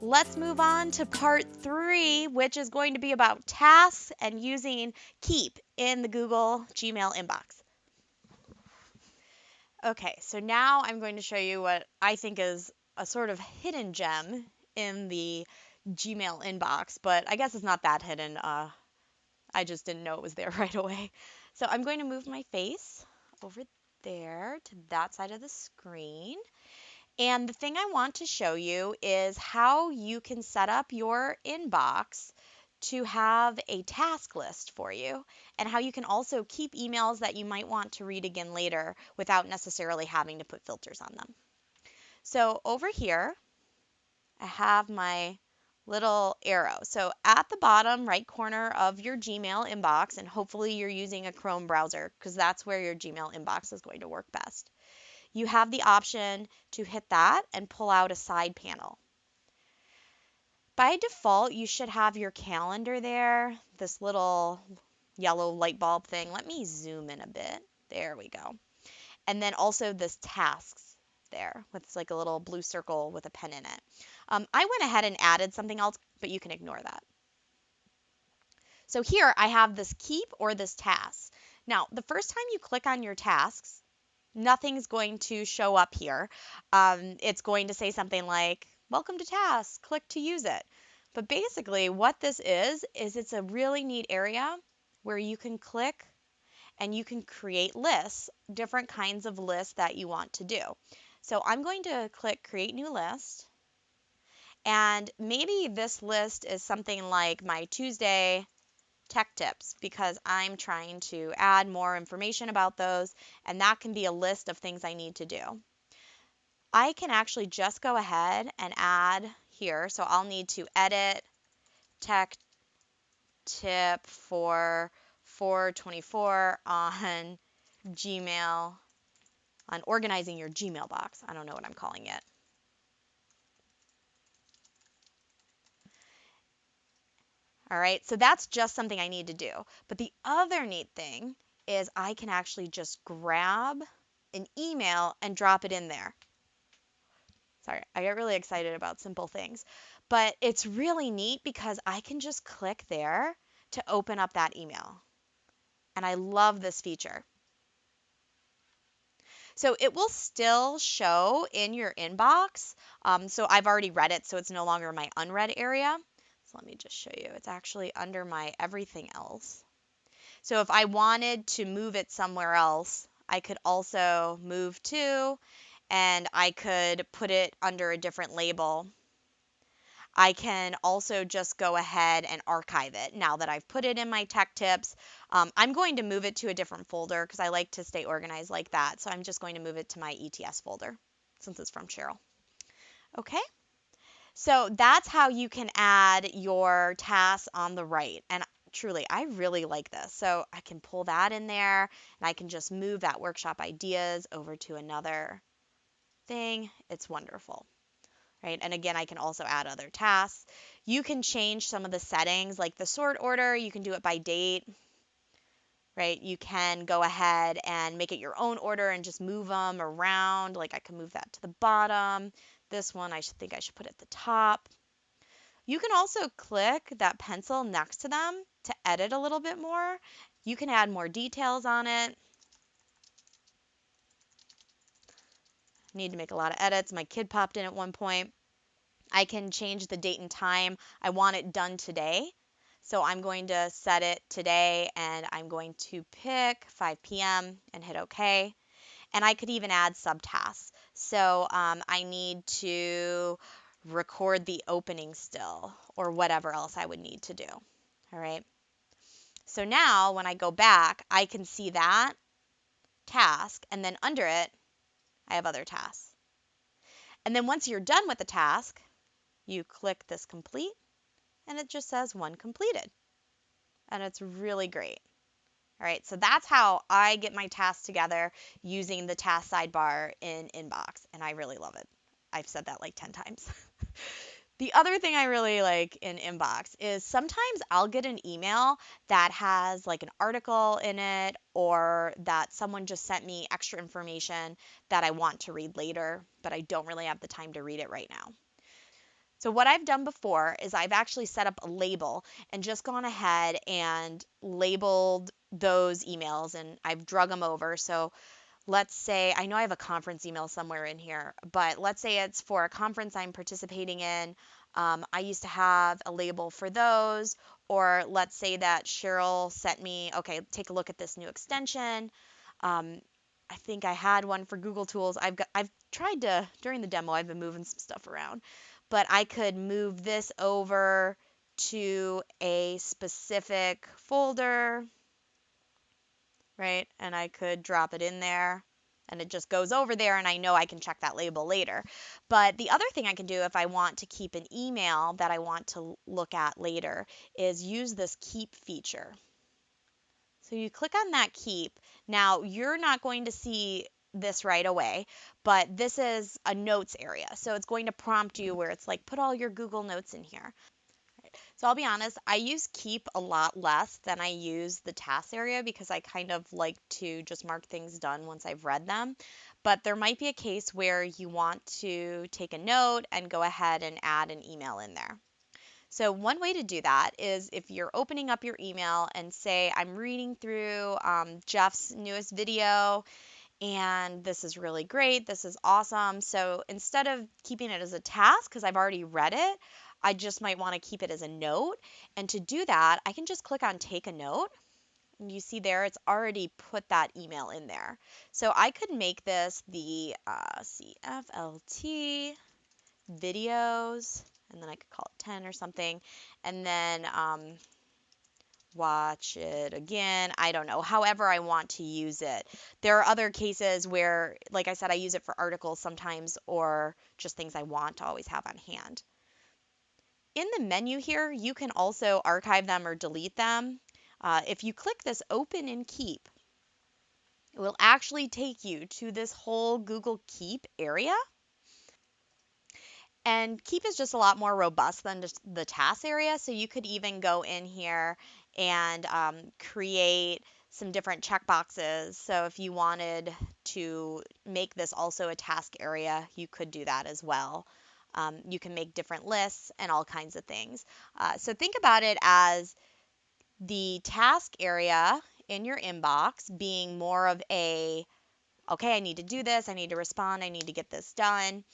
let's move on to part three, which is going to be about tasks and using Keep in the Google Gmail inbox. Okay, so now I'm going to show you what I think is a sort of hidden gem in the Gmail inbox, but I guess it's not that hidden. Uh, I just didn't know it was there right away. So I'm going to move my face over there to that side of the screen. And the thing I want to show you is how you can set up your inbox to have a task list for you and how you can also keep emails that you might want to read again later without necessarily having to put filters on them. So over here, I have my little arrow. So at the bottom right corner of your Gmail inbox, and hopefully you're using a Chrome browser because that's where your Gmail inbox is going to work best. You have the option to hit that and pull out a side panel. By default, you should have your calendar there, this little yellow light bulb thing. Let me zoom in a bit. There we go. And then also this tasks there with like a little blue circle with a pen in it. Um, I went ahead and added something else, but you can ignore that. So here I have this keep or this task. Now, the first time you click on your tasks, nothing's going to show up here. Um, it's going to say something like, welcome to tasks, click to use it. But basically what this is, is it's a really neat area where you can click and you can create lists, different kinds of lists that you want to do. So I'm going to click create new list and maybe this list is something like my Tuesday tech tips because I'm trying to add more information about those, and that can be a list of things I need to do. I can actually just go ahead and add here. So I'll need to edit tech tip for 424 on Gmail, on organizing your Gmail box. I don't know what I'm calling it. All right, so that's just something I need to do. But the other neat thing is I can actually just grab an email and drop it in there. Sorry, I get really excited about simple things. But it's really neat because I can just click there to open up that email. And I love this feature. So it will still show in your inbox. Um, so I've already read it, so it's no longer my unread area. Let me just show you. It's actually under my everything else. So if I wanted to move it somewhere else, I could also move to and I could put it under a different label. I can also just go ahead and archive it now that I've put it in my tech tips. Um, I'm going to move it to a different folder because I like to stay organized like that. So I'm just going to move it to my ETS folder since it's from Cheryl. Okay. So that's how you can add your tasks on the right. And truly, I really like this. So I can pull that in there and I can just move that workshop ideas over to another thing. It's wonderful. Right? And again, I can also add other tasks. You can change some of the settings like the sort order, you can do it by date. Right? You can go ahead and make it your own order and just move them around. Like I can move that to the bottom. This one I should think I should put at the top. You can also click that pencil next to them to edit a little bit more. You can add more details on it. Need to make a lot of edits. My kid popped in at one point. I can change the date and time. I want it done today. So I'm going to set it today and I'm going to pick 5 p.m. and hit OK. And I could even add subtasks. So um, I need to record the opening still or whatever else I would need to do. All right. So now when I go back, I can see that task and then under it, I have other tasks. And then once you're done with the task, you click this complete and it just says one completed. And it's really great. All right, so that's how I get my tasks together using the task sidebar in Inbox, and I really love it. I've said that like 10 times. the other thing I really like in Inbox is sometimes I'll get an email that has like an article in it or that someone just sent me extra information that I want to read later, but I don't really have the time to read it right now. So what I've done before is I've actually set up a label and just gone ahead and labeled those emails and I've drug them over. So let's say I know I have a conference email somewhere in here, but let's say it's for a conference I'm participating in. Um, I used to have a label for those, or let's say that Cheryl sent me, okay, take a look at this new extension. Um, I think I had one for Google Tools. I've got I've tried to during the demo I've been moving some stuff around but I could move this over to a specific folder, right? And I could drop it in there and it just goes over there and I know I can check that label later. But the other thing I can do if I want to keep an email that I want to look at later is use this keep feature. So you click on that keep. Now you're not going to see this right away, but this is a notes area. So it's going to prompt you where it's like, put all your Google Notes in here. So I'll be honest, I use Keep a lot less than I use the task area because I kind of like to just mark things done once I've read them. But there might be a case where you want to take a note and go ahead and add an email in there. So, one way to do that is if you're opening up your email and say, I'm reading through um, Jeff's newest video and this is really great. This is awesome. So instead of keeping it as a task, because I've already read it, I just might want to keep it as a note. And to do that, I can just click on take a note. And you see there, it's already put that email in there. So I could make this the uh, CFLT videos, and then I could call it 10 or something. And then um, watch it again. I don't know, however I want to use it. There are other cases where, like I said, I use it for articles sometimes or just things I want to always have on hand. In the menu here, you can also archive them or delete them. Uh, if you click this open and keep, it will actually take you to this whole Google Keep area. And Keep is just a lot more robust than just the task area. So you could even go in here and um, create some different checkboxes. So if you wanted to make this also a task area, you could do that as well. Um, you can make different lists and all kinds of things. Uh, so think about it as the task area in your inbox being more of a, okay, I need to do this, I need to respond, I need to get this done.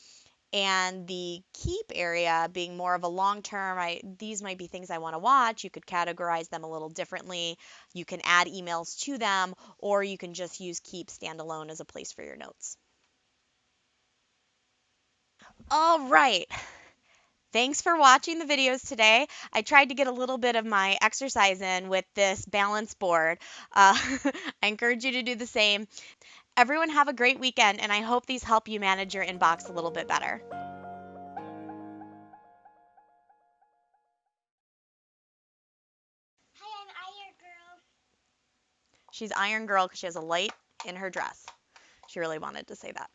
And the keep area being more of a long term I these might be things I want to watch you could categorize them a little differently. You can add emails to them or you can just use keep standalone as a place for your notes all right Thanks for watching the videos today. I tried to get a little bit of my exercise in with this balance board. Uh, I encourage you to do the same. Everyone have a great weekend, and I hope these help you manage your inbox a little bit better. Hi, I'm Iron Girl. She's Iron Girl because she has a light in her dress. She really wanted to say that.